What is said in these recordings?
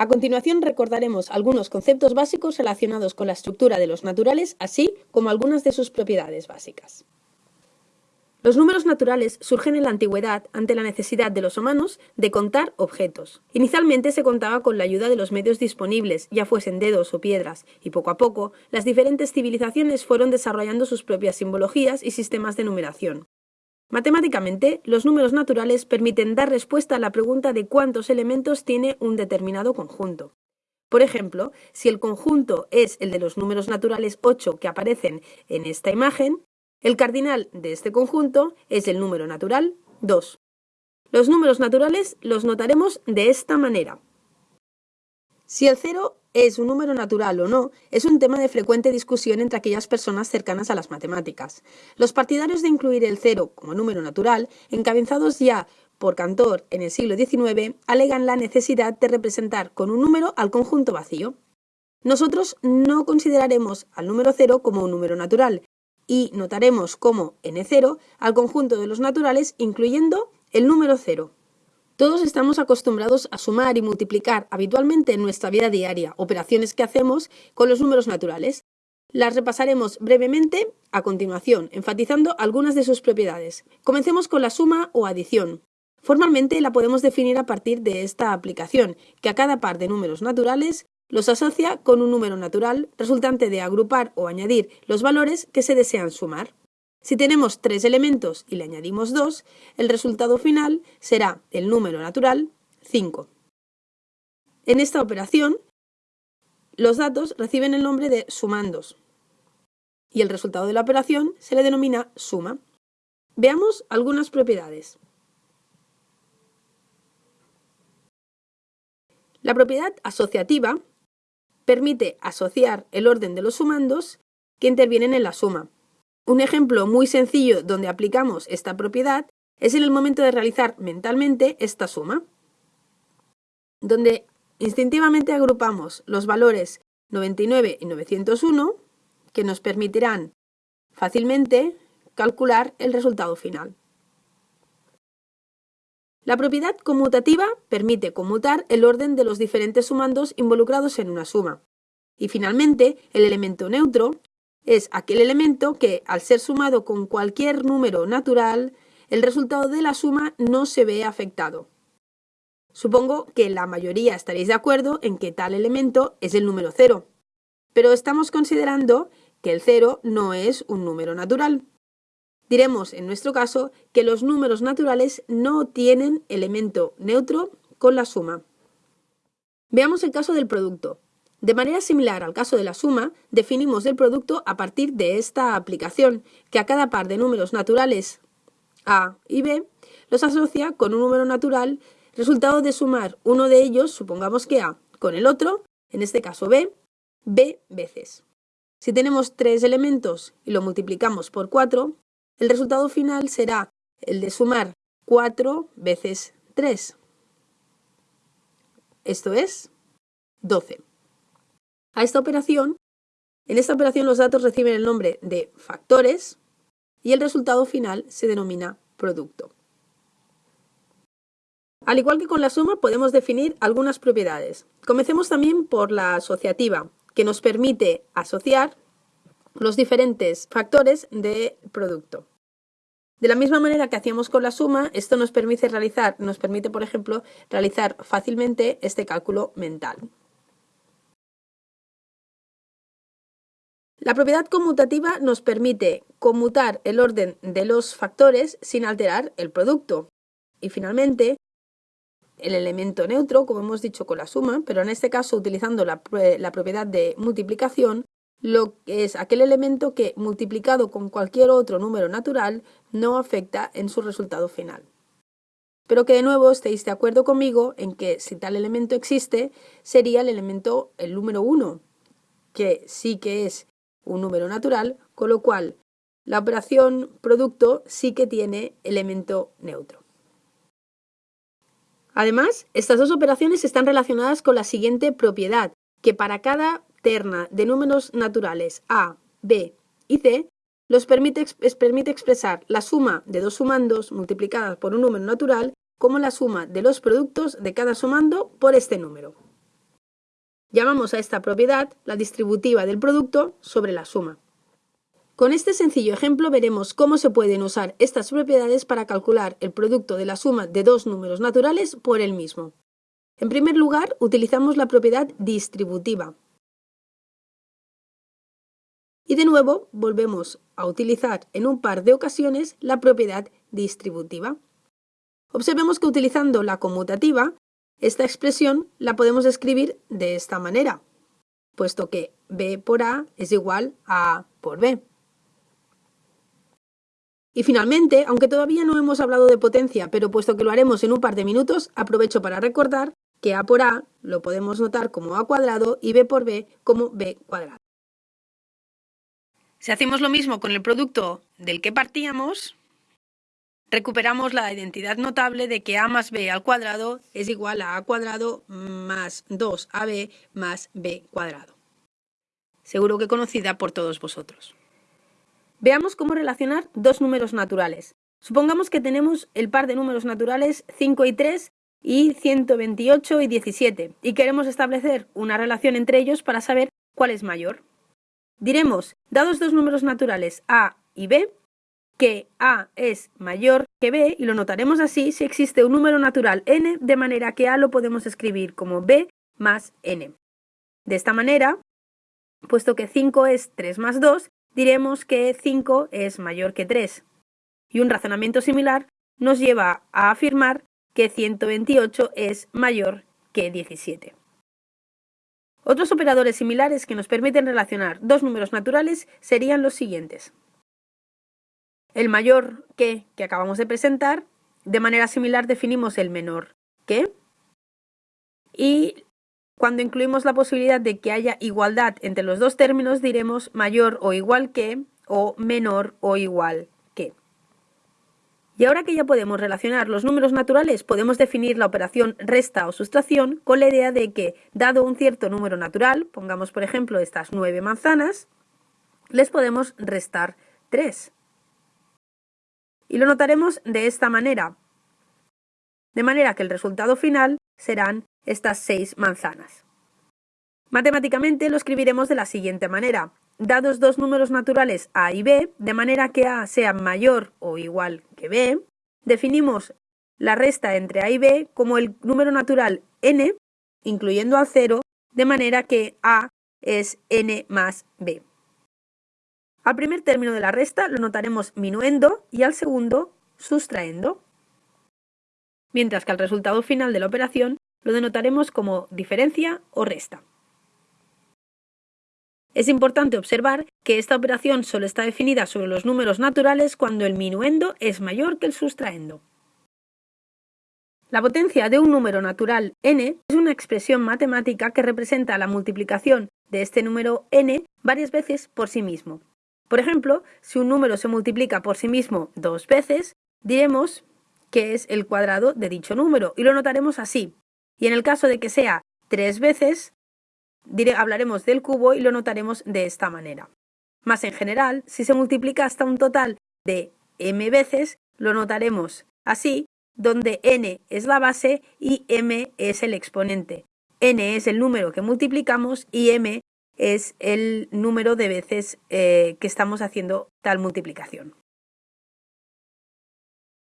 A continuación recordaremos algunos conceptos básicos relacionados con la estructura de los naturales, así como algunas de sus propiedades básicas. Los números naturales surgen en la antigüedad ante la necesidad de los humanos de contar objetos. Inicialmente se contaba con la ayuda de los medios disponibles, ya fuesen dedos o piedras, y poco a poco las diferentes civilizaciones fueron desarrollando sus propias simbologías y sistemas de numeración. Matemáticamente, los números naturales permiten dar respuesta a la pregunta de cuántos elementos tiene un determinado conjunto. Por ejemplo, si el conjunto es el de los números naturales 8 que aparecen en esta imagen, el cardinal de este conjunto es el número natural 2. Los números naturales los notaremos de esta manera. Si el 0 es un número natural o no, es un tema de frecuente discusión entre aquellas personas cercanas a las matemáticas. Los partidarios de incluir el cero como número natural, encabezados ya por Cantor en el siglo XIX, alegan la necesidad de representar con un número al conjunto vacío. Nosotros no consideraremos al número cero como un número natural y notaremos como n0 al conjunto de los naturales incluyendo el número cero. Todos estamos acostumbrados a sumar y multiplicar habitualmente en nuestra vida diaria, operaciones que hacemos con los números naturales. Las repasaremos brevemente a continuación, enfatizando algunas de sus propiedades. Comencemos con la suma o adición. Formalmente la podemos definir a partir de esta aplicación, que a cada par de números naturales los asocia con un número natural resultante de agrupar o añadir los valores que se desean sumar. Si tenemos tres elementos y le añadimos dos, el resultado final será el número natural 5. En esta operación, los datos reciben el nombre de sumandos y el resultado de la operación se le denomina suma. Veamos algunas propiedades. La propiedad asociativa permite asociar el orden de los sumandos que intervienen en la suma. Un ejemplo muy sencillo donde aplicamos esta propiedad es en el momento de realizar mentalmente esta suma, donde instintivamente agrupamos los valores 99 y 901 que nos permitirán fácilmente calcular el resultado final. La propiedad conmutativa permite conmutar el orden de los diferentes sumandos involucrados en una suma. Y finalmente, el elemento neutro es aquel elemento que, al ser sumado con cualquier número natural, el resultado de la suma no se ve afectado. Supongo que la mayoría estaréis de acuerdo en que tal elemento es el número cero, pero estamos considerando que el cero no es un número natural. Diremos, en nuestro caso, que los números naturales no tienen elemento neutro con la suma. Veamos el caso del producto. De manera similar al caso de la suma, definimos el producto a partir de esta aplicación, que a cada par de números naturales A y B los asocia con un número natural, resultado de sumar uno de ellos, supongamos que A, con el otro, en este caso B, B veces. Si tenemos tres elementos y lo multiplicamos por 4, el resultado final será el de sumar 4 veces 3. Esto es 12. A esta operación, en esta operación los datos reciben el nombre de factores y el resultado final se denomina producto. Al igual que con la suma, podemos definir algunas propiedades. Comencemos también por la asociativa, que nos permite asociar los diferentes factores del producto. De la misma manera que hacíamos con la suma, esto nos permite realizar, nos permite, por ejemplo, realizar fácilmente este cálculo mental. La propiedad conmutativa nos permite conmutar el orden de los factores sin alterar el producto. Y finalmente, el elemento neutro, como hemos dicho con la suma, pero en este caso utilizando la, propiedad de multiplicación, lo que es aquel elemento que multiplicado con cualquier otro número natural no afecta en su resultado final. Pero que de nuevo estéis de acuerdo conmigo en que si tal elemento existe, sería el elemento, el número 1, que sí que es un número natural, con lo cual la operación producto sí que tiene elemento neutro. Además, estas dos operaciones están relacionadas con la siguiente propiedad, que para cada terna de números naturales A, B y C, los permite, permite expresar la suma de dos sumandos multiplicadas por un número natural como la suma de los productos de cada sumando por este número. Llamamos a esta propiedad la distributiva del producto sobre la suma. Con este sencillo ejemplo veremos cómo se pueden usar estas propiedades para calcular el producto de la suma de dos números naturales por el mismo. En primer lugar, utilizamos la propiedad distributiva. Y de nuevo, volvemos a utilizar en un par de ocasiones la propiedad distributiva. Observemos que utilizando la conmutativa, esta expresión la podemos escribir de esta manera, puesto que b por a es igual a a por b. Y finalmente, aunque todavía no hemos hablado de potencia, pero puesto que lo haremos en un par de minutos, aprovecho para recordar que a por a lo podemos notar como a cuadrado y b por b como b cuadrado. Si hacemos lo mismo con el producto del que partíamos, recuperamos la identidad notable de que a más b al cuadrado es igual a a cuadrado más 2ab más b cuadrado. Seguro que conocida por todos vosotros. Veamos cómo relacionar dos números naturales. Supongamos que tenemos el par de números naturales 5 y 3 y 128 y 17 y queremos establecer una relación entre ellos para saber cuál es mayor. Diremos, dados dos números naturales a y b, que a es mayor que b y lo notaremos así si existe un número natural n de manera que a lo podemos escribir como b más n. De esta manera, puesto que 5 es 3 más 2, diremos que 5 es mayor que 3. Y un razonamiento similar nos lleva a afirmar que 128 es mayor que 17. Otros operadores similares que nos permiten relacionar dos números naturales serían los siguientes. El mayor que que acabamos de presentar, de manera similar definimos el menor que, y cuando incluimos la posibilidad de que haya igualdad entre los dos términos, diremos mayor o igual que o menor o igual que. Y ahora que ya podemos relacionar los números naturales, podemos definir la operación resta o sustracción con la idea de que, dado un cierto número natural, pongamos por ejemplo estas nueve manzanas, les podemos restar 3. Y lo notaremos de esta manera. De manera que el resultado final serán estas seis manzanas. Matemáticamente lo escribiremos de la siguiente manera. Dados dos números naturales a y b, de manera que a sea mayor o igual que b, definimos la resta entre a y b como el número natural n, incluyendo al 0, de manera que a es n más b. Al primer término de la resta lo notaremos minuendo y al segundo sustraendo, mientras que al resultado final de la operación lo denotaremos como diferencia o resta. Es importante observar que esta operación solo está definida sobre los números naturales cuando el minuendo es mayor que el sustraendo. La potencia de un número natural n es una expresión matemática que representa la multiplicación de este número n varias veces por sí mismo. Por ejemplo, si un número se multiplica por sí mismo dos veces, diremos que es el cuadrado de dicho número y lo notaremos así. Y en el caso de que sea tres veces, hablaremos del cubo y lo notaremos de esta manera. Más en general, si se multiplica hasta un total de m veces, lo notaremos así, donde n es la base y m es el exponente. n es el número que multiplicamos y m es el número de veces eh, que estamos haciendo tal multiplicación.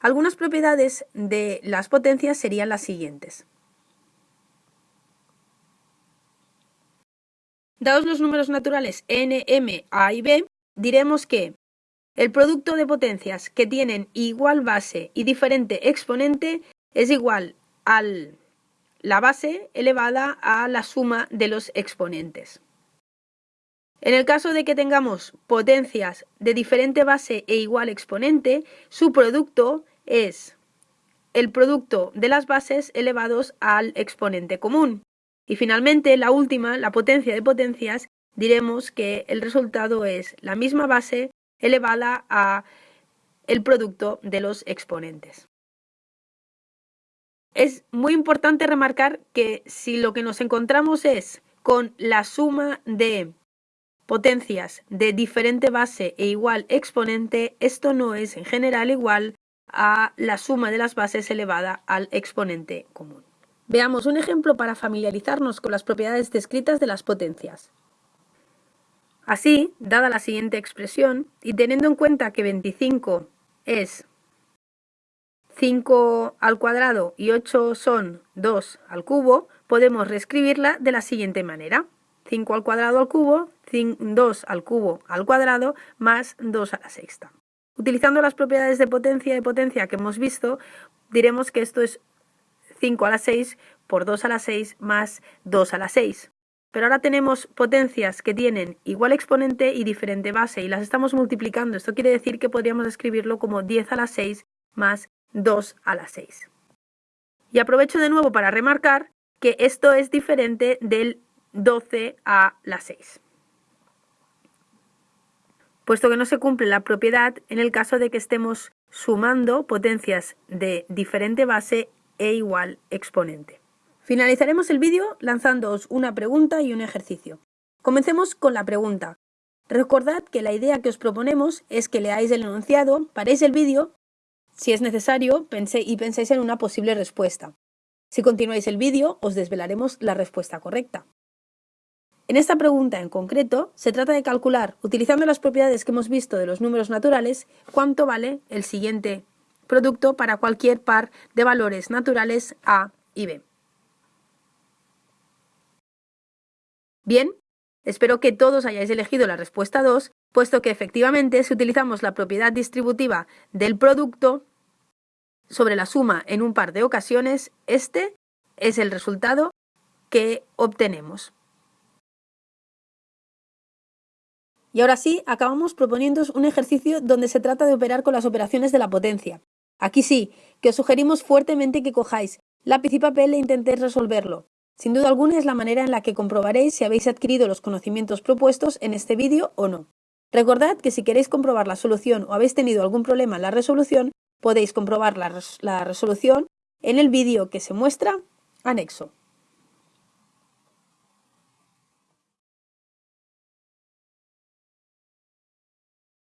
Algunas propiedades de las potencias serían las siguientes. Dados los números naturales n, m, a y b, diremos que el producto de potencias que tienen igual base y diferente exponente es igual a la base elevada a la suma de los exponentes. En el caso de que tengamos potencias de diferente base e igual exponente, su producto es el producto de las bases elevados al exponente común. Y finalmente, la última, la potencia de potencias, diremos que el resultado es la misma base elevada a el producto de los exponentes. Es muy importante remarcar que si lo que nos encontramos es con la suma de potencias de diferente base e igual exponente, esto no es en general igual a la suma de las bases elevada al exponente común. Veamos un ejemplo para familiarizarnos con las propiedades descritas de las potencias. Así, dada la siguiente expresión, y teniendo en cuenta que 25 es 5 al cuadrado y 8 son 2 al cubo, podemos reescribirla de la siguiente manera. 5 al cuadrado al cubo, 2 al cubo al cuadrado, más 2 a la sexta. Utilizando las propiedades de potencia y potencia que hemos visto, diremos que esto es 5 a la 6 por 2 a la 6 más 2 a la 6. Pero ahora tenemos potencias que tienen igual exponente y diferente base y las estamos multiplicando. Esto quiere decir que podríamos escribirlo como 10 a la 6 más 2 a la 6. Y aprovecho de nuevo para remarcar que esto es diferente del 12 a la 6 puesto que no se cumple la propiedad en el caso de que estemos sumando potencias de diferente base e igual exponente. Finalizaremos el vídeo lanzándoos una pregunta y un ejercicio. Comencemos con la pregunta. Recordad que la idea que os proponemos es que leáis el enunciado, paréis el vídeo, si es necesario, y penséis en una posible respuesta. Si continuáis el vídeo, os desvelaremos la respuesta correcta. En esta pregunta en concreto, se trata de calcular, utilizando las propiedades que hemos visto de los números naturales, cuánto vale el siguiente producto para cualquier par de valores naturales A y B. Bien, espero que todos hayáis elegido la respuesta 2, puesto que efectivamente si utilizamos la propiedad distributiva del producto sobre la suma en un par de ocasiones, este es el resultado que obtenemos. Y ahora sí, acabamos proponiéndoos un ejercicio donde se trata de operar con las operaciones de la potencia. Aquí sí, que os sugerimos fuertemente que cojáis lápiz y papel e intentéis resolverlo. Sin duda alguna es la manera en la que comprobaréis si habéis adquirido los conocimientos propuestos en este vídeo o no. Recordad que si queréis comprobar la solución o habéis tenido algún problema en la resolución, podéis comprobar la, resolución en el vídeo que se muestra anexo.